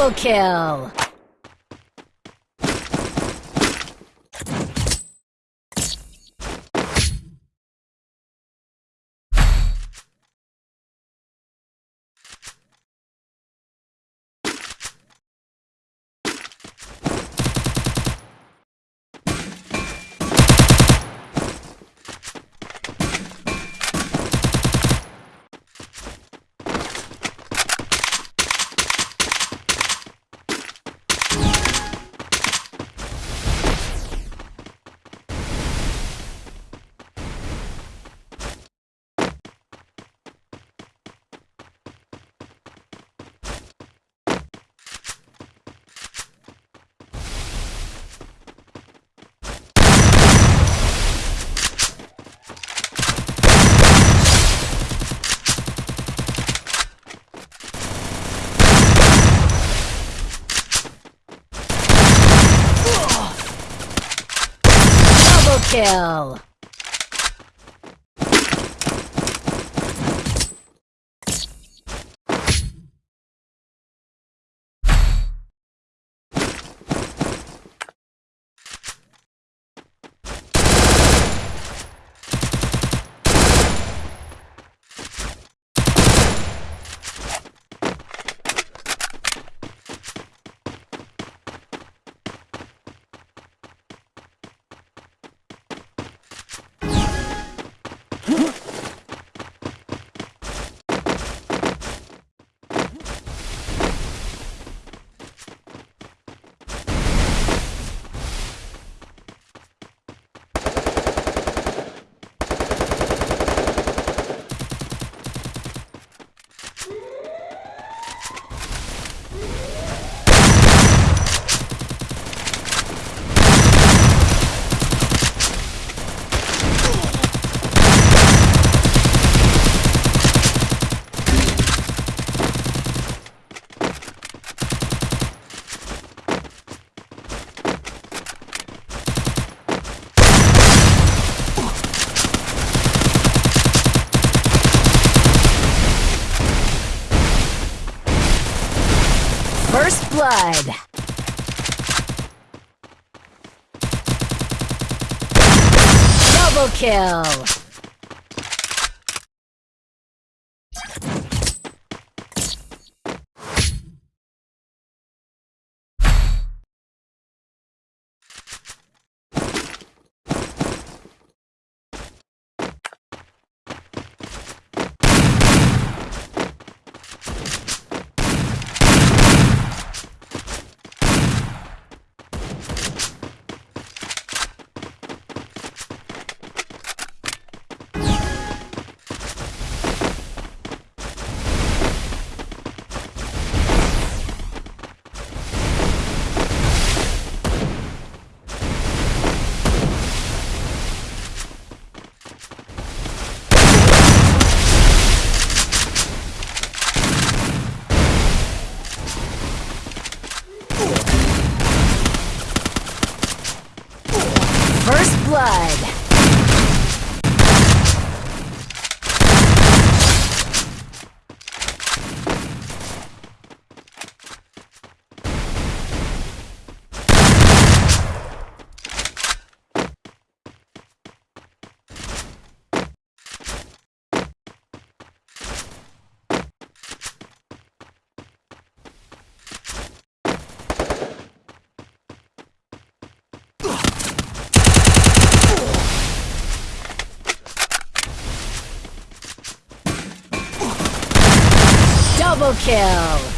Double kill! Double kill! First blood! Double kill! First blood! Double kill!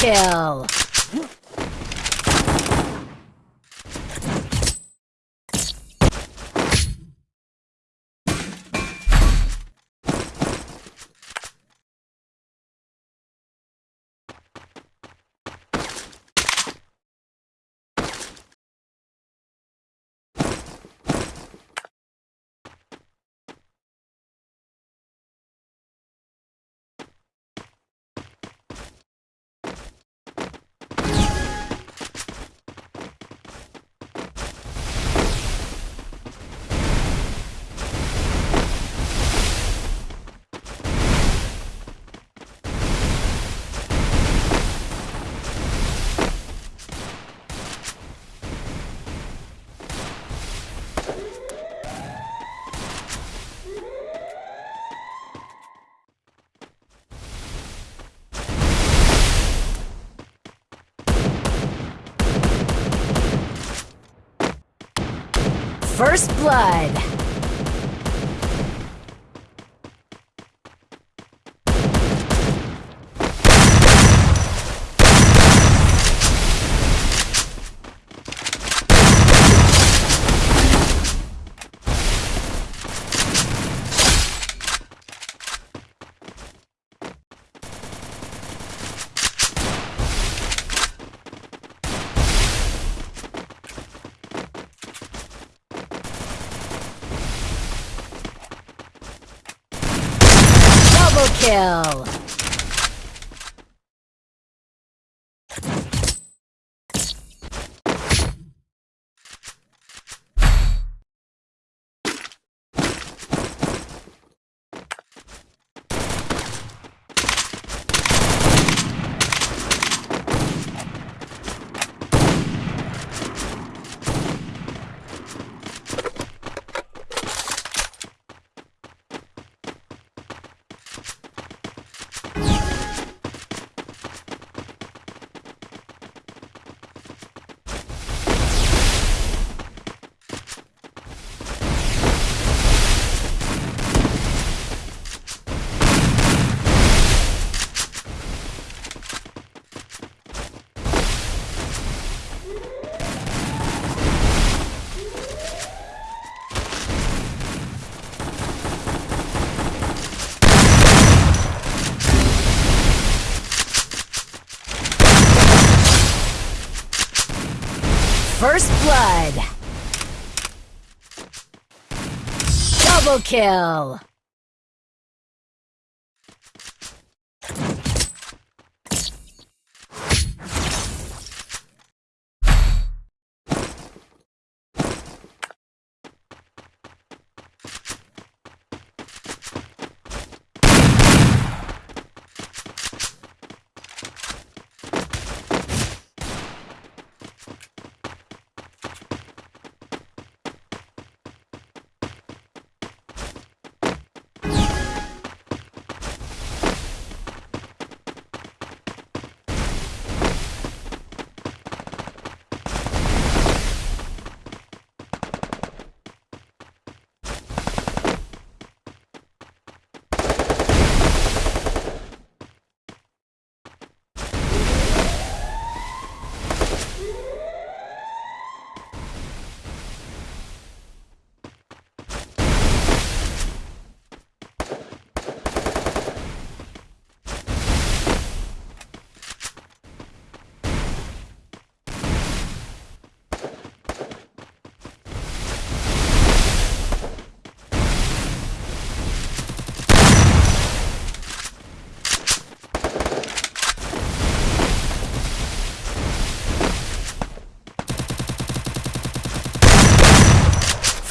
Kill. First blood. Double kill. First blood. Double kill.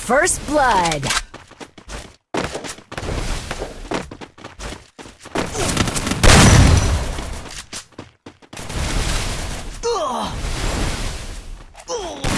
First blood. Ugh.